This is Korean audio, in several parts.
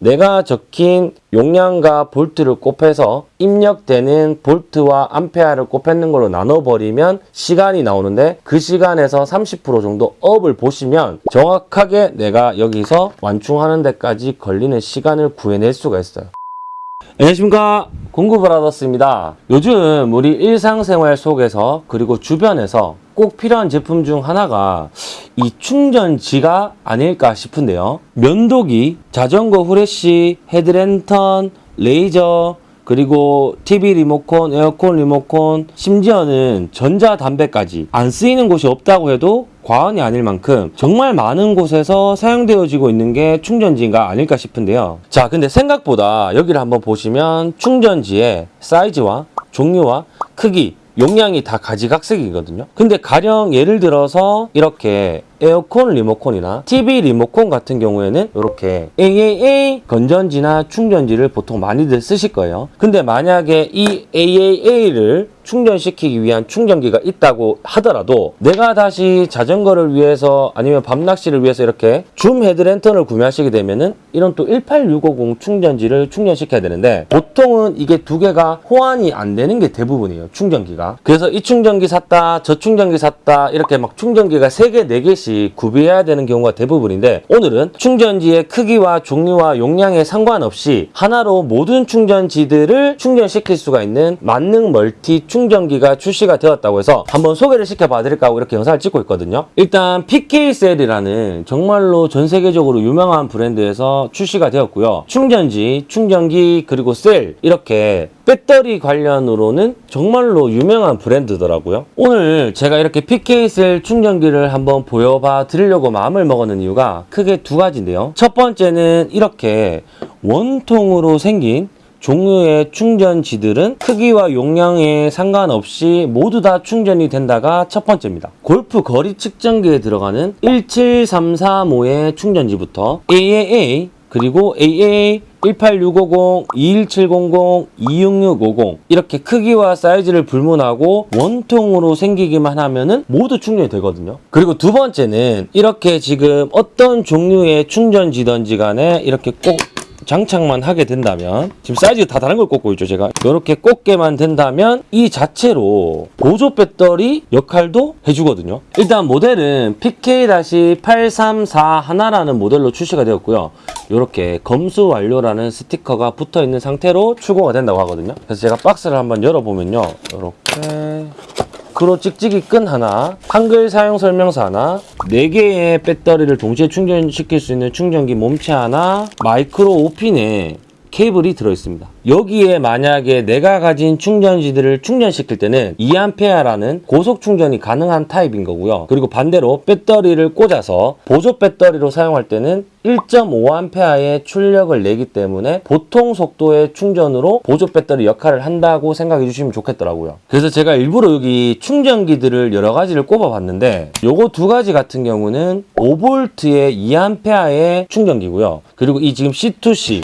내가 적힌 용량과 볼트를 곱해서 입력되는 볼트와 암페어를 곱했는 걸로 나눠버리면 시간이 나오는데 그 시간에서 30% 정도 업을 보시면 정확하게 내가 여기서 완충하는 데까지 걸리는 시간을 구해낼 수가 있어요. 안녕하십니까 공구브라더스입니다 요즘 우리 일상생활 속에서 그리고 주변에서 꼭 필요한 제품 중 하나가 이 충전지가 아닐까 싶은데요 면도기, 자전거 후레쉬, 헤드랜턴, 레이저 그리고 TV 리모컨, 에어컨 리모컨, 심지어는 전자담배까지 안 쓰이는 곳이 없다고 해도 과언이 아닐 만큼 정말 많은 곳에서 사용되어지고 있는 게 충전지가 아닐까 싶은데요. 자, 근데 생각보다 여기를 한번 보시면 충전지의 사이즈와 종류와 크기, 용량이 다 가지각색이거든요. 근데 가령 예를 들어서 이렇게 에어컨 리모컨이나 TV 리모컨 같은 경우에는 이렇게 AAA 건전지나 충전지를 보통 많이들 쓰실 거예요. 근데 만약에 이 AAA를 충전시키기 위한 충전기가 있다고 하더라도 내가 다시 자전거를 위해서 아니면 밤낚시를 위해서 이렇게 줌 헤드랜턴을 구매하시게 되면은 이런 또 18650 충전지를 충전시켜야 되는데 보통은 이게 두 개가 호환이 안 되는 게 대부분이에요 충전기가. 그래서 이 충전기 샀다 저 충전기 샀다 이렇게 막 충전기가 3개 4개씩 구비해야 되는 경우가 대부분인데 오늘은 충전지의 크기와 종류와 용량에 상관없이 하나로 모든 충전지들을 충전시킬 수가 있는 만능 멀티 충 전기가 출시가 되었다고 해서 한번 소개를 시켜봐 드릴까 하고 이렇게 영상을 찍고 있거든요. 일단 PK셀이라는 정말로 전 세계적으로 유명한 브랜드에서 출시가 되었고요. 충전지, 충전기 그리고 셀 이렇게 배터리 관련으로는 정말로 유명한 브랜드더라고요. 오늘 제가 이렇게 PK셀 충전기를 한번 보여봐 드리려고 마음을 먹었는 이유가 크게 두 가지인데요. 첫 번째는 이렇게 원통으로 생긴 종류의 충전지들은 크기와 용량에 상관없이 모두 다 충전이 된다가 첫 번째입니다. 골프 거리 측정기에 들어가는 17335의 충전지부터 AAA 그리고 AA 18650, 21700, 26650 이렇게 크기와 사이즈를 불문하고 원통으로 생기기만 하면은 모두 충전이 되거든요. 그리고 두 번째는 이렇게 지금 어떤 종류의 충전지든지 간에 이렇게 꼭 장착만 하게 된다면 지금 사이즈가 다 다른 걸 꽂고 있죠 제가. 이렇게 꽂게만 된다면 이 자체로 보조 배터리 역할도 해주거든요. 일단 모델은 PK-834 하나라는 모델로 출시가 되었고요. 이렇게 검수 완료라는 스티커가 붙어 있는 상태로 출고가 된다고 하거든요. 그래서 제가 박스를 한번 열어보면요. 이렇게 크로 찍찍이 끈 하나, 한글 사용 설명서 하나, 4개의 배터리를 동시에 충전시킬 수 있는 충전기 몸체 하나, 마이크로 5핀의 케이블이 들어있습니다. 여기에 만약에 내가 가진 충전지들을 충전시킬 때는 2A라는 고속 충전이 가능한 타입인 거고요. 그리고 반대로 배터리를 꽂아서 보조 배터리로 사용할 때는 1.5A의 출력을 내기 때문에 보통 속도의 충전으로 보조 배터리 역할을 한다고 생각해 주시면 좋겠더라고요. 그래서 제가 일부러 여기 충전기들을 여러 가지를 꼽아 봤는데 요거 두 가지 같은 경우는 5V의 2A의 충전기고요. 그리고 이 지금 C2C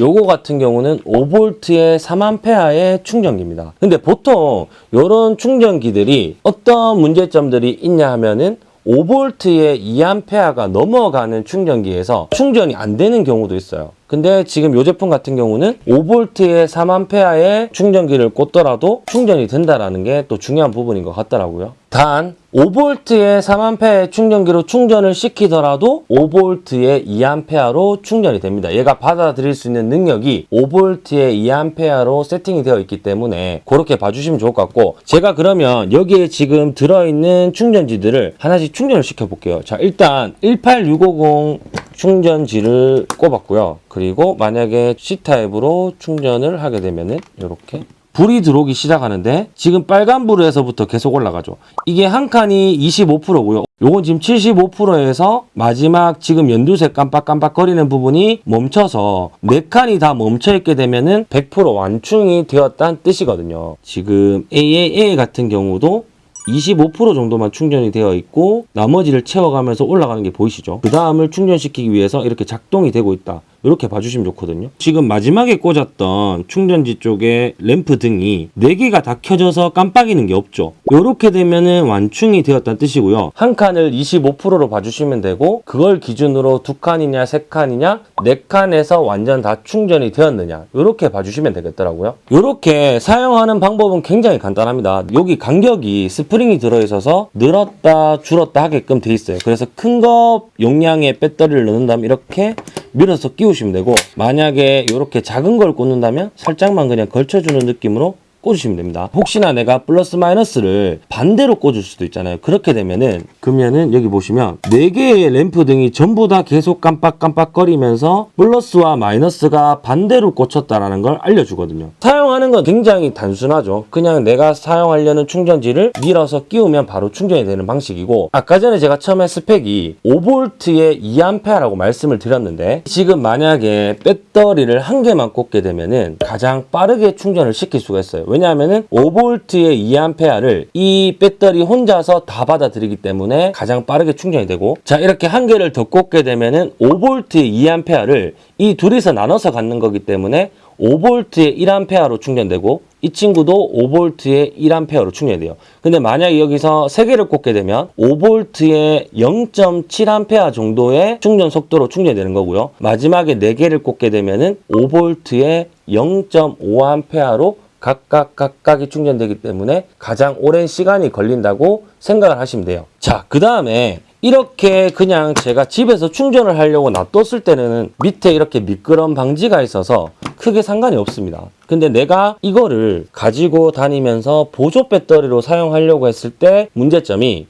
요거 같은 경우는 5V의 3A의 충전기입니다. 근데 보통 이런 충전기들이 어떤 문제점들이 있냐 하면은 5V의 2A가 넘어가는 충전기에서 충전이 안 되는 경우도 있어요. 근데 지금 이 제품 같은 경우는 5V의 3A의 충전기를 꽂더라도 충전이 된다는 게 또 중요한 부분인 것 같더라고요. 단 5V의 3A의 충전기로 충전을 시키더라도 5V의 2A로 충전이 됩니다. 얘가 받아들일 수 있는 능력이 5V의 2A로 세팅이 되어 있기 때문에 그렇게 봐주시면 좋을 것 같고 제가 그러면 여기에 지금 들어있는 충전지들을 하나씩 충전을 시켜볼게요. 자 일단 18650 충전지를 꼽았고요. 그리고 만약에 C타입으로 충전을 하게 되면은 이렇게 불이 들어오기 시작하는데 지금 빨간불에서부터 계속 올라가죠. 이게 한 칸이 25%고요. 요건 지금 75%에서 마지막 지금 연두색 깜빡깜빡 거리는 부분이 멈춰서 네 칸이 다 멈춰 있게 되면은 100% 완충이 되었다는 뜻이거든요. 지금 AAA 같은 경우도 25% 정도만 충전이 되어 있고 나머지를 채워가면서 올라가는 게 보이시죠? 그 다음을 충전시키기 위해서 이렇게 작동이 되고 있다. 이렇게 봐주시면 좋거든요. 지금 마지막에 꽂았던 충전지 쪽에 램프 등이 4개가 다 켜져서 깜빡이는 게 없죠. 이렇게 되면은 완충이 되었다는 뜻이고요. 한 칸을 25%로 봐주시면 되고 그걸 기준으로 두 칸이냐 세 칸이냐 네 칸에서 완전 다 충전이 되었느냐 이렇게 봐주시면 되겠더라고요. 이렇게 사용하는 방법은 굉장히 간단합니다. 여기 간격이 스프링이 들어있어서 늘었다 줄었다 하게끔 돼 있어요. 그래서 큰 거 용량의 배터리를 넣는다면 이렇게 밀어서 끼우시면 되고 만약에 이렇게 작은 걸 꽂는다면 살짝만 그냥 걸쳐주는 느낌으로 꽂으시면 됩니다. 혹시나 내가 플러스 마이너스를 반대로 꽂을 수도 있잖아요. 그렇게 되면은 그러면은 여기 보시면 4개의 램프 등이 전부 다 계속 깜빡깜빡거리면서 플러스와 마이너스가 반대로 꽂혔다라는 걸 알려주거든요. 사용하는 건 굉장히 단순하죠. 그냥 내가 사용하려는 충전지를 밀어서 끼우면 바로 충전이 되는 방식이고 아까 전에 제가 처음에 스펙이 5V에 2A라고 말씀을 드렸는데 지금 만약에 배터리를 한 개만 꽂게 되면은 가장 빠르게 충전을 시킬 수가 있어요. 왜냐하면은 5V에 2A를 이 배터리 혼자서 다 받아들이기 때문에 가장 빠르게 충전이 되고 자 이렇게 한 개를 더 꽂게 되면은 5V에 2A를 이 둘이서 나눠서 갖는 거기 때문에 5V에 1A로 충전되고 이 친구도 5V에 1A로 충전이 돼요. 근데 만약에 여기서 3개를 꽂게 되면 5V에 0.7A 정도의 충전 속도로 충전이 되는 거고요. 마지막에 4개를 꽂게 되면 은 5V에 0.5A로 각각 각각이 충전되기 때문에 가장 오랜 시간이 걸린다고 생각을 하시면 돼요. 자, 그 다음에 이렇게 그냥 제가 집에서 충전을 하려고 놔뒀을 때는 밑에 이렇게 미끄럼 방지가 있어서 크게 상관이 없습니다. 근데 내가 이거를 가지고 다니면서 보조 배터리로 사용하려고 했을 때 문제점이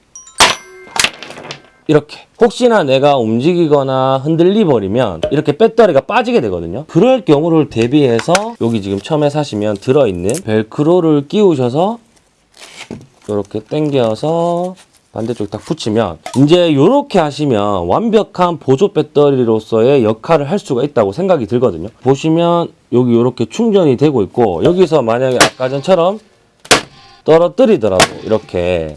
이렇게. 혹시나 내가 움직이거나 흔들리 버리면 이렇게 배터리가 빠지게 되거든요. 그럴 경우를 대비해서 여기 지금 처음에 사시면 들어있는 벨크로를 끼우셔서 이렇게 당겨서 반대쪽 딱 붙이면 이제 이렇게 하시면 완벽한 보조 배터리로서의 역할을 할 수가 있다고 생각이 들거든요. 보시면 여기 이렇게 충전이 되고 있고 여기서 만약에 아까 전처럼 떨어뜨리더라도 이렇게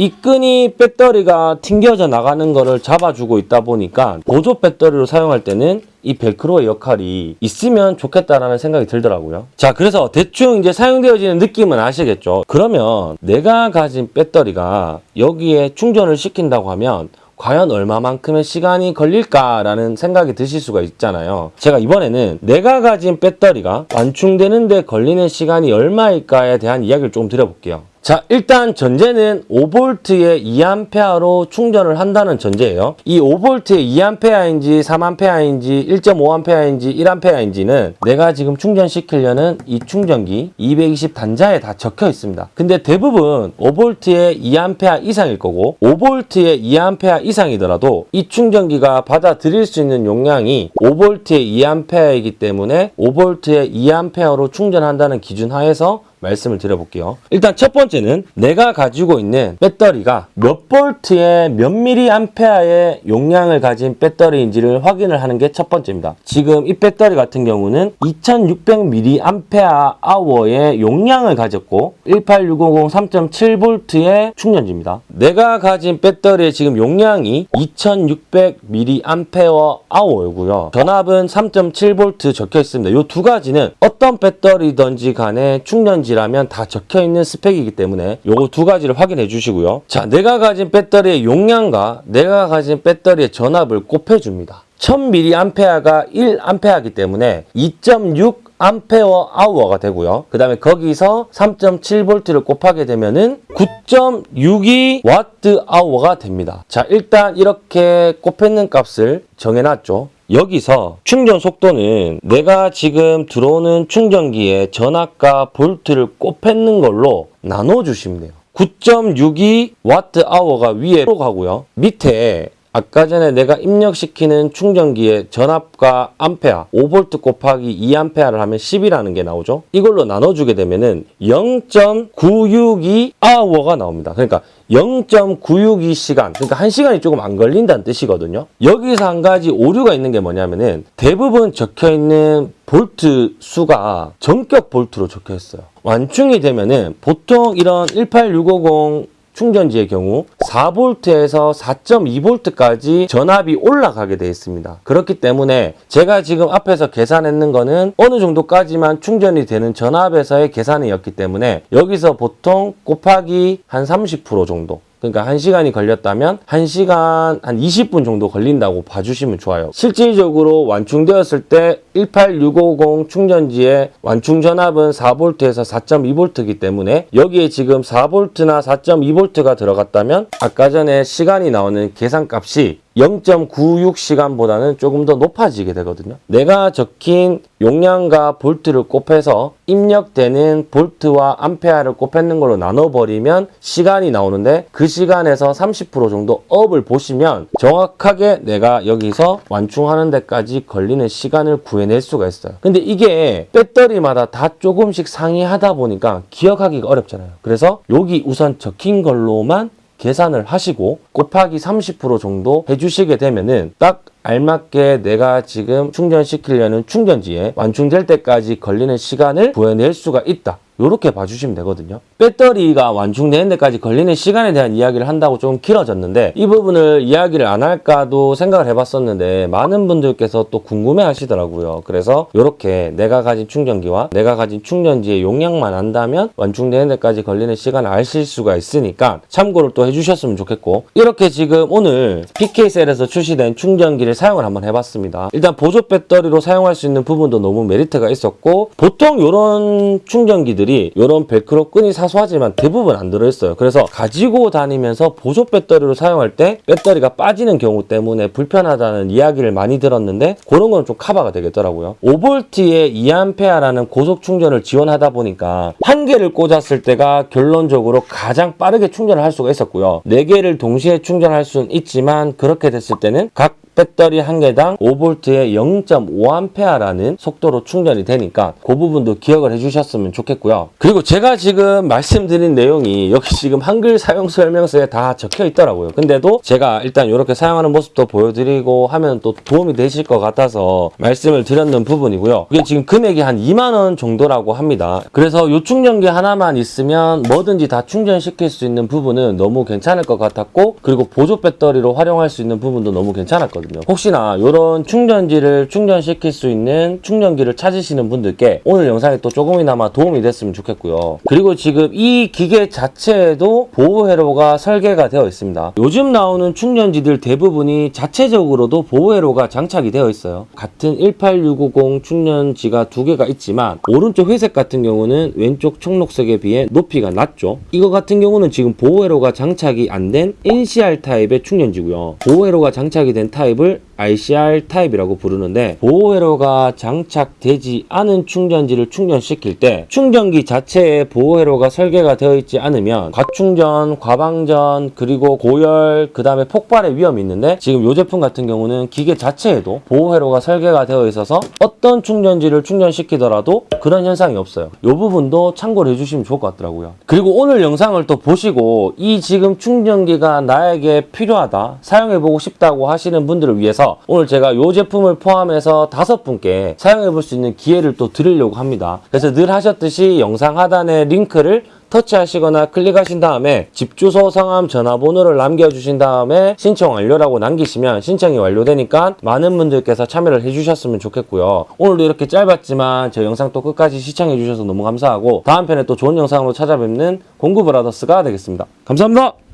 이 끈이 배터리가 튕겨져 나가는 거를 잡아주고 있다 보니까 보조 배터리로 사용할 때는 이 벨크로의 역할이 있으면 좋겠다라는 생각이 들더라고요. 자, 그래서 대충 이제 사용되어지는 느낌은 아시겠죠? 그러면 내가 가진 배터리가 여기에 충전을 시킨다고 하면 과연 얼마만큼의 시간이 걸릴까라는 생각이 드실 수가 있잖아요. 제가 이번에는 내가 가진 배터리가 완충되는데 걸리는 시간이 얼마일까에 대한 이야기를 좀 드려볼게요. 자, 일단 전제는 5V에 2A로 충전을 한다는 전제예요. 이 5V에 2A인지 3A인지 1.5A인지 1A인지는 내가 지금 충전시키려는 이 충전기 220 단자에 다 적혀 있습니다. 근데 대부분 5V에 2A 이상일 거고 5V에 2A 이상이더라도 이 충전기가 받아들일 수 있는 용량이 5V에 2A이기 때문에 5V에 2A로 충전한다는 기준 하에서 말씀을 드려볼게요. 일단 첫 번째는 내가 가지고 있는 배터리가 몇 볼트에 몇 미리 암페어의 용량을 가진 배터리인지를 확인을 하는 게 첫 번째입니다. 지금 이 배터리 같은 경우는 2600 미리암페어 아워의 용량을 가졌고 18650 3.7V의 충전지입니다. 내가 가진 배터리의 지금 용량이 2600 미리암페어 아워이고요. 전압은 3.7V 적혀 있습니다. 이 두 가지는 어떤 배터리든지 간에 충전지 라면 다 적혀 있는 스펙이기 때문에 요거 두 가지를 확인해 주시고요. 자, 내가 가진 배터리의 용량과 내가 가진 배터리의 전압을 곱해 줍니다. 1000mAh가 1A이기 때문에 2.6 암페어 아워가 되고요. 그 다음에 거기서 3.7V를 곱하게 되면은 9.62 와트 아워가 됩니다. 자, 일단 이렇게 곱했는 값을 정해놨죠. 여기서 충전 속도는 내가 지금 들어오는 충전기의 전압과 볼트를 곱했는 걸로 나눠주시면 돼요. 9.62 와트 아워가 위로 가고요. 밑에 아까 전에 내가 입력시키는 충전기의 전압과 암페어 5V 곱하기 2A를 하면 10이라는 게 나오죠. 이걸로 나눠주게 되면 은 0.962 아워가 나옵니다. 그러니까 0.962 시간, 그러니까 1시간이 조금 안 걸린다는 뜻이거든요. 여기서 한 가지 오류가 있는 게 뭐냐면은 대부분 적혀 있는 볼트 수가 전격 볼트로 적혀 있어요. 완충이 되면은 보통 이런 18650 충전지의 경우 4V에서 4.2V까지 전압이 올라가게 되어 있습니다. 그렇기 때문에 제가 지금 앞에서 계산했는 거는 어느 정도까지만 충전이 되는 전압에서의 계산이었기 때문에 여기서 보통 곱하기 한 30% 정도 그러니까 1시간이 걸렸다면 1시간 한 20분 정도 걸린다고 봐주시면 좋아요. 실질적으로 완충되었을 때 18650 충전지의 완충 전압은 4V에서 4.2V이기 때문에 여기에 지금 4V나 4.2V가 들어갔다면 아까 전에 시간이 나오는 계산값이 0.96시간보다는 조금 더 높아지게 되거든요. 내가 적힌 용량과 볼트를 곱해서 입력되는 볼트와 암페어를 곱했는 걸로 나눠버리면 시간이 나오는데 그 시간에서 30% 정도 업을 보시면 정확하게 내가 여기서 완충하는 데까지 걸리는 시간을 구해낼 수가 있어요. 근데 이게 배터리마다 다 조금씩 상이하다 보니까 기억하기가 어렵잖아요. 그래서 여기 우선 적힌 걸로만 계산을 하시고 곱하기 30% 정도 해주시게 되면은 딱 알맞게 내가 지금 충전시키려는 충전지에 완충될 때까지 걸리는 시간을 구해낼 수가 있다. 이렇게 봐주시면 되거든요. 배터리가 완충되는 데까지 걸리는 시간에 대한 이야기를 한다고 좀 길어졌는데 이 부분을 이야기를 안 할까도 생각을 해봤었는데 많은 분들께서 또 궁금해 하시더라고요. 그래서 이렇게 내가 가진 충전기와 내가 가진 충전지의 용량만 안다면 완충되는 데까지 걸리는 시간을 아실 수가 있으니까 참고를 또 해주셨으면 좋겠고 이렇게 지금 오늘 PK셀에서 출시된 충전기를 사용을 한번 해봤습니다. 일단 보조 배터리로 사용할 수 있는 부분도 너무 메리트가 있었고 보통 이런 충전기들이 이런 벨크로 끈이 사소하지만 대부분 안 들어있어요. 그래서 가지고 다니면서 보조 배터리로 사용할 때 배터리가 빠지는 경우 때문에 불편하다는 이야기를 많이 들었는데 그런 건 좀 커버가 되겠더라고요. 5V에 2A라는 고속 충전을 지원하다 보니까 한 개를 꽂았을 때가 결론적으로 가장 빠르게 충전을 할 수가 있었고요. 네 개를 동시에 충전할 수는 있지만 그렇게 됐을 때는 각 배터리 한 개당 5V에 0.5A라는 속도로 충전이 되니까 그 부분도 기억을 해주셨으면 좋겠고요. 그리고 제가 지금 말씀드린 내용이 여기 지금 한글 사용 설명서에 다 적혀 있더라고요. 근데도 제가 일단 이렇게 사용하는 모습도 보여드리고 하면 또 도움이 되실 것 같아서 말씀을 드렸는 부분이고요. 이게 지금 금액이 한 2만 원 정도라고 합니다. 그래서 이 충전기 하나만 있으면 뭐든지 다 충전시킬 수 있는 부분은 너무 괜찮을 것 같았고 그리고 보조 배터리로 활용할 수 있는 부분도 너무 괜찮았거든요. 혹시나 이런 충전지를 충전시킬 수 있는 충전기를 찾으시는 분들께 오늘 영상이 또 조금이나마 도움이 됐으면 좋겠고요. 그리고 지금 이 기계 자체에도 보호 회로가 설계가 되어 있습니다. 요즘 나오는 충전지들 대부분이 자체적으로도 보호 회로가 장착이 되어 있어요. 같은 18650 충전지가 두 개가 있지만 오른쪽 회색 같은 경우는 왼쪽 청록색에 비해 높이가 낮죠. 이거 같은 경우는 지금 보호 회로가 장착이 안 된 NCR 타입의 충전지고요. 보호 회로가 장착이 된 타입 을 ICR 타입이라고 부르는데 보호 회로가 장착되지 않은 충전지를 충전시킬 때 충전기 자체에 보호 회로가 설계가 되어 있지 않으면 과충전, 과방전, 그리고 고열, 그 다음에 폭발의 위험이 있는데 지금 이 제품 같은 경우는 기계 자체에도 보호 회로가 설계가 되어 있어서 어떤 충전지를 충전시키더라도 그런 현상이 없어요. 이 부분도 참고를 해주시면 좋을 것 같더라고요. 그리고 오늘 영상을 또 보시고 이 지금 충전기가 나에게 필요하다, 사용해보고 싶다고 하시는 분들을 위해서 오늘 제가 이 제품을 포함해서 다섯 분께 사용해 볼 수 있는 기회를 또 드리려고 합니다. 그래서 늘 하셨듯이 영상 하단에 링크를 터치하시거나 클릭하신 다음에 집 주소, 성함, 전화번호를 남겨주신 다음에 신청 완료라고 남기시면 신청이 완료되니까 많은 분들께서 참여를 해주셨으면 좋겠고요. 오늘도 이렇게 짧았지만 저 영상 또 끝까지 시청해주셔서 너무 감사하고 다음 편에 또 좋은 영상으로 찾아뵙는 공구브라더스가 되겠습니다. 감사합니다.